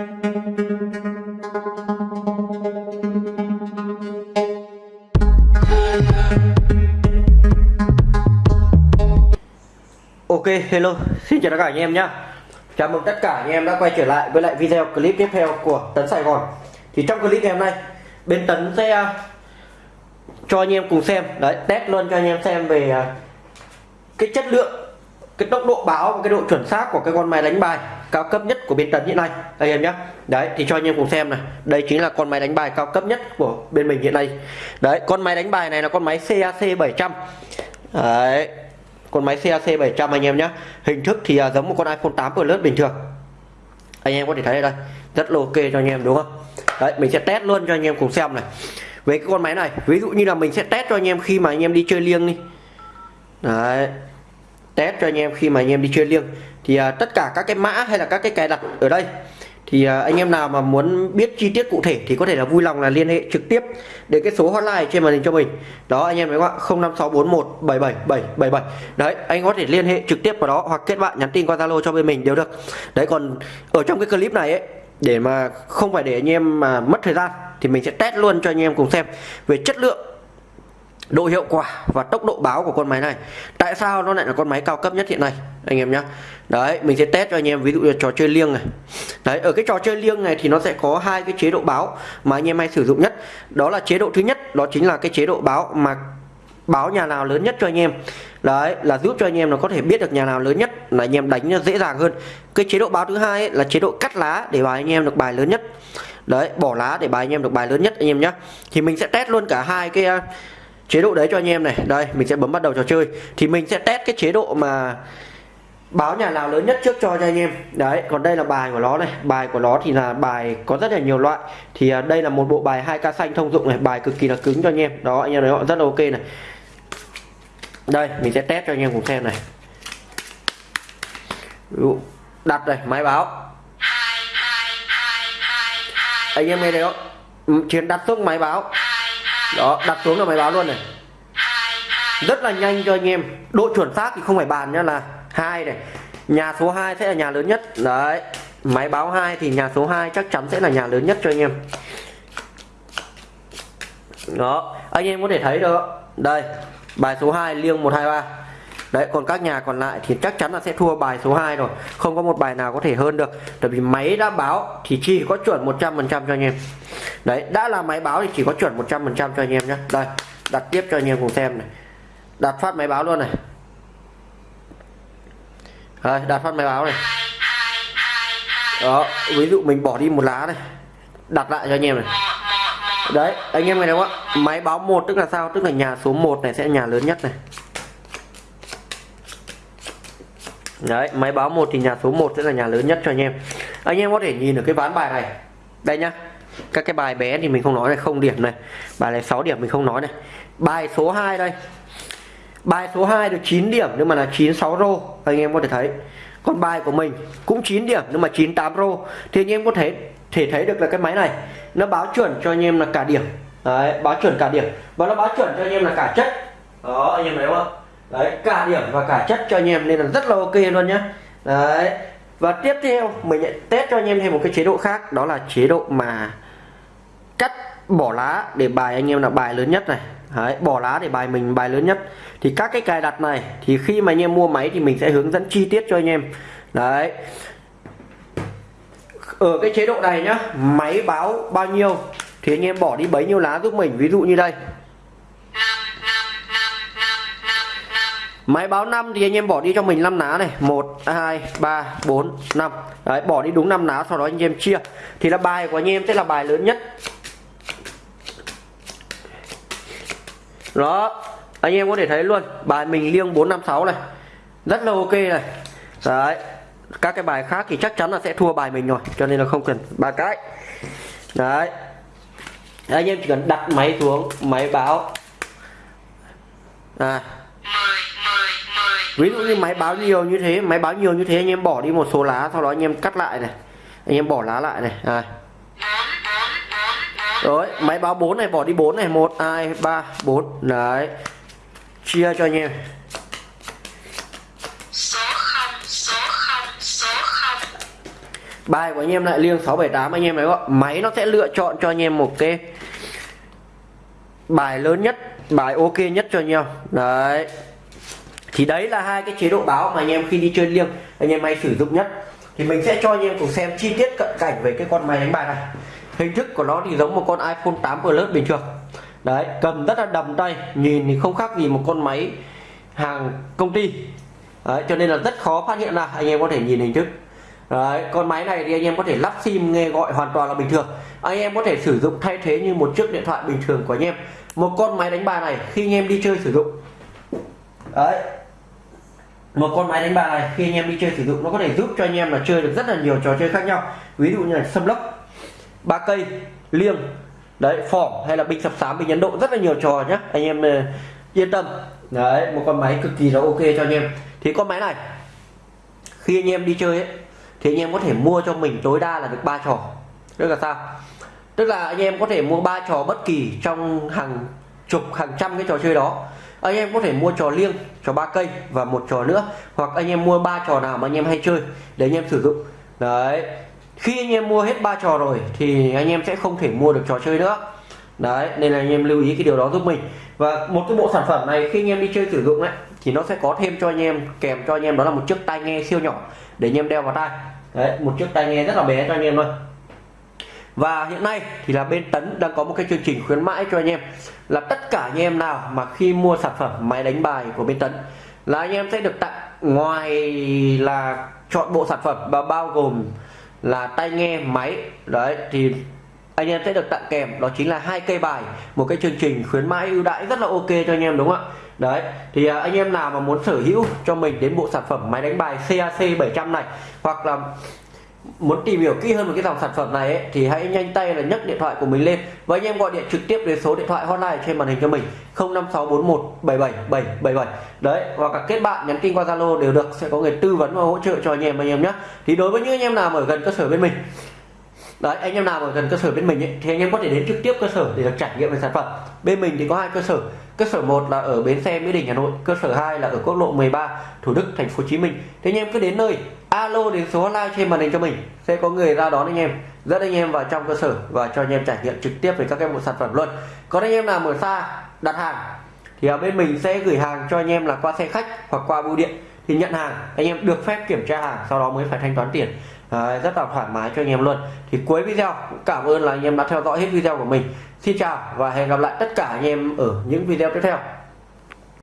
Ok, hello, xin chào tất cả anh em nhé Chào mừng tất cả anh em đã quay trở lại với lại video clip tiếp theo của Tấn Sài Gòn. Thì trong clip ngày hôm nay, bên Tấn sẽ à, cho anh em cùng xem. Đấy, test luôn cho anh em xem về à, cái chất lượng, cái tốc độ báo và cái độ chuẩn xác của cái con máy đánh bài cao cấp nhất của bên Tấn hiện nay. Anh em nhé. Đấy, thì cho anh em cùng xem này. Đây chính là con máy đánh bài cao cấp nhất của bên mình hiện nay. Đấy, con máy đánh bài này là con máy CAC 700 Đấy, con máy CAC 700 anh em nhé. Hình thức thì à, giống một con iPhone 8 Plus bình thường. Anh em có thể thấy đây rất là ok cho anh em đúng không? Đấy mình sẽ test luôn cho anh em cùng xem này. Với cái con máy này ví dụ như là mình sẽ test cho anh em khi mà anh em đi chơi liêng đi. Đấy test cho anh em khi mà anh em đi chơi liêng. Thì uh, tất cả các cái mã hay là các cái cài đặt ở đây thì uh, anh em nào mà muốn biết chi tiết cụ thể thì có thể là vui lòng là liên hệ trực tiếp đến cái số hotline trên màn hình cho mình. Đó anh em thấy không ạ? 0564177777 đấy anh có thể liên hệ trực tiếp vào đó hoặc kết bạn nhắn tin qua zalo cho bên mình đều được. Đấy còn ở trong cái clip này ấy để mà không phải để anh em mà mất thời gian thì mình sẽ test luôn cho anh em cùng xem về chất lượng độ hiệu quả và tốc độ báo của con máy này. Tại sao nó lại là con máy cao cấp nhất hiện nay anh em nhé đấy mình sẽ test cho anh em ví dụ như trò chơi liêng này. Đấy ở cái trò chơi liêng này thì nó sẽ có hai cái chế độ báo mà anh em hay sử dụng nhất. Đó là chế độ thứ nhất đó chính là cái chế độ báo mà báo nhà nào lớn nhất cho anh em. Đấy là giúp cho anh em nó có thể biết được nhà nào lớn nhất là anh em đánh dễ dàng hơn. Cái chế độ báo thứ hai ấy, là chế độ cắt lá để bài anh em được bài lớn nhất. Đấy bỏ lá để bài anh em được bài lớn nhất anh em nhé thì mình sẽ test luôn cả hai cái chế độ đấy cho anh em này. Đây mình sẽ bấm bắt đầu trò chơi. Thì mình sẽ test cái chế độ mà báo nhà nào lớn nhất trước cho cho anh em. Đấy còn đây là bài của nó này. Bài của nó thì là bài có rất là nhiều loại. Thì à, đây là một bộ bài 2k xanh thông dụng này. Bài cực kỳ là cứng cho anh em. Đó anh em thấy họ rất là ok này. Đây mình sẽ test cho anh em cùng xem này. Đặt này máy báo. Anh em nghe thấy không? Ừ, chiến đặt xuống máy báo đó, đặt xuống là máy báo luôn này. Rất là nhanh cho anh em. Độ chuẩn xác thì không phải bàn nhá, là hai này. Nhà số 2 sẽ là nhà lớn nhất. Đấy, máy báo 2 thì nhà số 2 chắc chắn sẽ là nhà lớn nhất cho anh em. Đó, anh em có thể thấy được đây, bài số 2 liêng 123 đấy, còn các nhà còn lại thì chắc chắn là sẽ thua bài số 2 rồi. Không có một bài nào có thể hơn được. Tại vì máy đã báo thì chỉ có chuẩn 100% cho anh em. Đấy, đã là máy báo thì chỉ có chuẩn 100% cho anh em nhé. Đây, đặt tiếp cho anh em cùng xem này. Đặt phát máy báo luôn này. Đây, đặt phát máy báo này. Đó, ví dụ mình bỏ đi một lá này. Đặt lại cho anh em này. Đấy, anh em nghe đúng không ạ? Máy báo một tức là sao? Tức là nhà số 1 này sẽ nhà lớn nhất này. Đấy, máy báo một thì nhà số 1 sẽ là nhà lớn nhất cho anh em. Anh em có thể nhìn được cái ván bài này. Đây nhá. Các cái bài bé thì mình không nói này, không điểm này. Bài này 6 điểm mình không nói này. Bài số 2 đây. Bài số 2 được 9 điểm nhưng mà là 96 rô. Anh em có thể thấy. Còn bài của mình cũng 9 điểm nhưng mà 98 rô. Thì anh em có thể thể thấy được là cái máy này, nó báo chuẩn cho anh em là cả điểm. Đấy, báo chuẩn cả điểm. Và nó báo chuẩn cho anh em là cả chất. Đó, anh em thấy không đấy cả điểm và cả chất cho anh em nên là rất là ok luôn nhá. Đấy và tiếp theo mình test cho anh em thêm một cái chế độ khác đó là chế độ mà cắt bỏ lá để bài anh em là bài lớn nhất này. Đấy, bỏ lá để bài mình bài lớn nhất. Thì các cái cài đặt này thì khi mà anh em mua máy thì mình sẽ hướng dẫn chi tiết cho anh em. Đấy. Ở cái chế độ này nhá máy báo bao nhiêu thì anh em bỏ đi bấy nhiêu lá giúp mình. Ví dụ như đây. Máy báo 5 thì anh em bỏ đi cho mình 5 lá này. 1, 2, 3, 4, 5 Đấy bỏ đi đúng 5 lá sau đó anh em chia. Thì là bài của anh em sẽ là bài lớn nhất. Đó Anh em có thể thấy luôn Bài mình liêng 456 này. Rất là ok này. Đấy Các cái bài khác thì chắc chắn là sẽ thua bài mình rồi Cho nên là không cần ba cái. Đấy Anh em chỉ cần đặt máy xuống Máy báo. À ví dụ như máy báo nhiều như thế, máy báo nhiều như thế, anh em bỏ đi một số lá, sau đó anh em cắt lại này. Anh em bỏ lá lại này à. rồi, máy báo 4 này, bỏ đi 4 này. 1 2 3 4 đấy. Chia cho anh em. Bài của anh em lại liêng 678 anh em đấy không? Máy nó sẽ lựa chọn cho anh em một cái bài lớn nhất, bài ok nhất cho anh em. Đấy thì đấy là hai cái chế độ báo mà anh em khi đi chơi liêng anh em hay sử dụng nhất. Thì mình sẽ cho anh em cùng xem chi tiết cận cảnh về cái con máy đánh bài này. Hình thức của nó thì giống một con iPhone 8 Plus bình thường. Đấy cầm rất là đầm tay nhìn thì không khác gì một con máy hàng công ty. Đấy, cho nên là rất khó phát hiện ra anh em có thể nhìn hình thức. Đấy, con máy này thì anh em có thể lắp sim nghe gọi hoàn toàn là bình thường. Anh em có thể sử dụng thay thế như một chiếc điện thoại bình thường của anh em. Một con máy đánh bài này khi anh em đi chơi sử dụng. Đấy một con máy đánh bài này khi anh em đi chơi sử dụng nó có thể giúp cho anh em là chơi được rất là nhiều trò chơi khác nhau. Ví dụ như là sâm lốc ba cây liêng đấy phỏng hay là binh sập sám binh ấn độ rất là nhiều trò nhé anh em ờ, yên tâm. Đấy một con máy cực kỳ là ok cho anh em. Thì con máy này khi anh em đi chơi ấy, thì anh em có thể mua cho mình tối đa là được ba trò. Tức là sao? Tức là anh em có thể mua ba trò bất kỳ trong hàng chục hàng trăm cái trò chơi đó anh em có thể mua trò liêng trò ba cây và một trò nữa hoặc anh em mua ba trò nào mà anh em hay chơi để anh em sử dụng đấy khi anh em mua hết ba trò rồi thì anh em sẽ không thể mua được trò chơi nữa đấy nên là anh em lưu ý cái điều đó giúp mình và một cái bộ sản phẩm này khi anh em đi chơi sử dụng ấy thì nó sẽ có thêm cho anh em kèm cho anh em đó là một chiếc tai nghe siêu nhỏ để anh em đeo vào tai đấy một chiếc tai nghe rất là bé cho anh em thôi và hiện nay thì là bên tấn đang có một cái chương trình khuyến mãi cho anh em là tất cả anh em nào mà khi mua sản phẩm máy đánh bài của bên tấn là anh em sẽ được tặng ngoài là chọn bộ sản phẩm và bao gồm là tai nghe, máy, đấy, thì anh em sẽ được tặng kèm. Đó chính là hai cây bài, một cái chương trình khuyến mãi ưu đãi rất là ok cho anh em, đúng không ạ? Đấy, thì à, anh em nào mà muốn sở hữu cho mình đến bộ sản phẩm máy đánh bài CAC 700 này hoặc là muốn tìm hiểu kỹ hơn về cái dòng sản phẩm này ấy, thì hãy nhanh tay là nhấc điện thoại của mình lên. Và anh em gọi điện trực tiếp đến số điện thoại hotline trên màn hình cho mình 0564177777 đấy hoặc các kết bạn nhắn tin qua Zalo đều được sẽ có người tư vấn và hỗ trợ cho anh em anh em nhé. Thì đối với những anh em nào ở gần cơ sở bên mình đấy anh em nào ở gần cơ sở bên mình ấy, thì anh em có thể đến trực tiếp cơ sở để được trải nghiệm về sản phẩm. Bên mình thì có hai cơ sở. Cơ sở 1 là ở bến xe mỹ đình hà nội cơ sở 2 là ở quốc lộ 13 thủ đức thành phố hồ chí minh. Thì anh em cứ đến nơi alo đến số hotline trên màn hình cho mình. Sẽ có người ra đón anh em dẫn anh em vào trong cơ sở và cho anh em trải nghiệm trực tiếp về các cái bộ sản phẩm luôn. Còn anh em nào ở xa đặt hàng thì ở bên mình sẽ gửi hàng cho anh em là qua xe khách hoặc qua bưu điện. Thì nhận hàng anh em được phép kiểm tra hàng sau đó mới phải thanh toán tiền. À, rất là thoải mái cho anh em luôn. Thì cuối video cảm ơn là anh em đã theo dõi hết video của mình. Xin chào và hẹn gặp lại tất cả anh em ở những video tiếp theo.